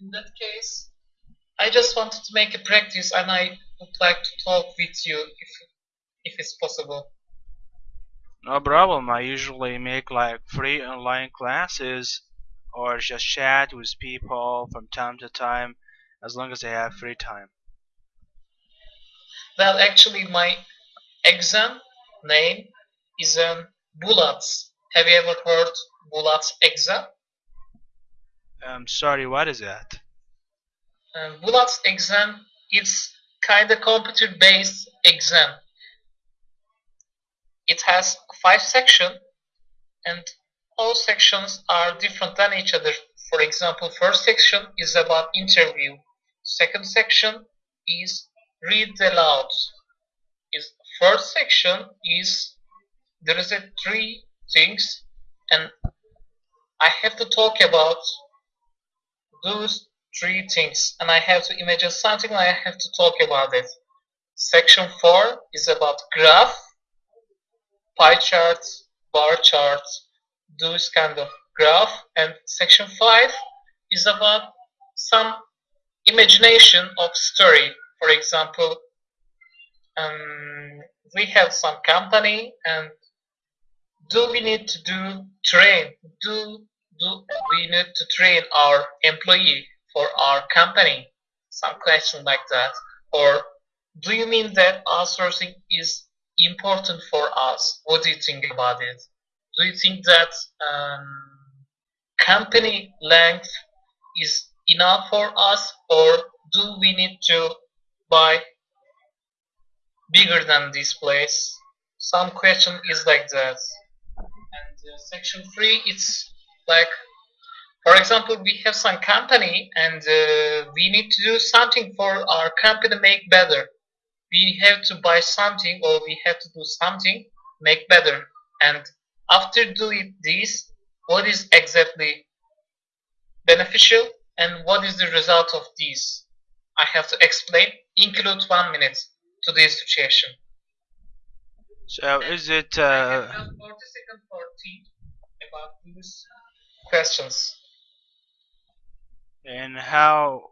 In that case, I just wanted to make a practice and I would like to talk with you if if it's possible. No problem. I usually make like free online classes or just chat with people from time to time as long as I have free time. Well, actually, my exam name is um, BULATS. Have you ever heard BULATS exam? I'm sorry, what is that? Um, BULATS exam it's kind of computer based exam. It has five sections and all sections are different than each other. For example, first section is about interview. Second section is read aloud. Is first section is there is a three things and I have to talk about those three things and I have to imagine something and I have to talk about it. Section 4 is about graph, pie charts, bar charts, those kind of graph and section 5 is about some imagination of story. For example, um, we have some company and do we need to do train do do we need to train our employee for our company? Some question like that. Or do you mean that outsourcing is important for us? What do you think about it? Do you think that um, company length is enough for us? Or do we need to buy bigger than this place? Some question is like that. And uh, section 3 it's like for example we have some company and uh, we need to do something for our company to make better. We have to buy something or we have to do something make better. And after doing this what is exactly beneficial and what is the result of this? I have to explain. Include one minute to this situation. So is it I have uh, 40 seconds for about these questions. and how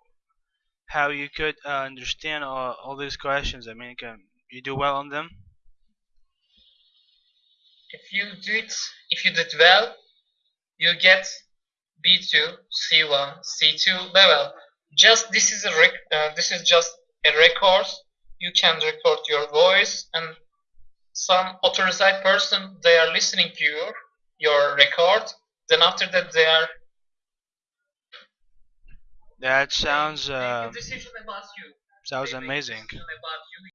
how you could uh, understand all, all these questions? I mean, can you do well on them? If you do it, if you did well, you get B2, C1, C2 level. Just this is a rec uh, this is just a record. You can record your voice and some authorized person they are listening to your your record. Then after that they are That sounds uh, decision about you. sounds They make amazing. decision about you